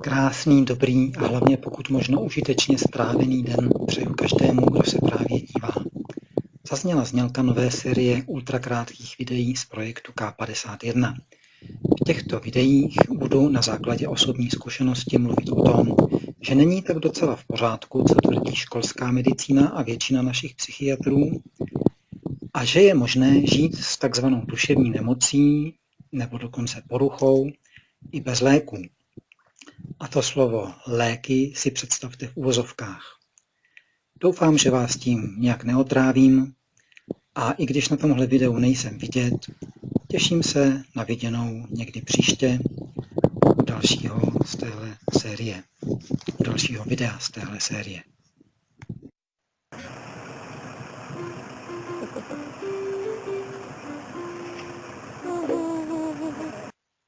Krásný, dobrý a hlavně pokud možno užitečně strávený den přeju každému, kdo se právě dívá. Zazněla znělka nové série ultrakrátkých videí z projektu K51. V těchto videích budu na základě osobní zkušenosti mluvit o tom, že není tak docela v pořádku, co tvrdí školská medicína a většina našich psychiatrů, a že je možné žít s takzvanou duševní nemocí nebo dokonce poruchou i bez léků. A to slovo léky si představte v uvozovkách. Doufám, že vás tím nějak neotrávím a i když na tomhle videu nejsem vidět, těším se na viděnou někdy příště u dalšího z téhle série, u dalšího videa z téhle série. フフフフ。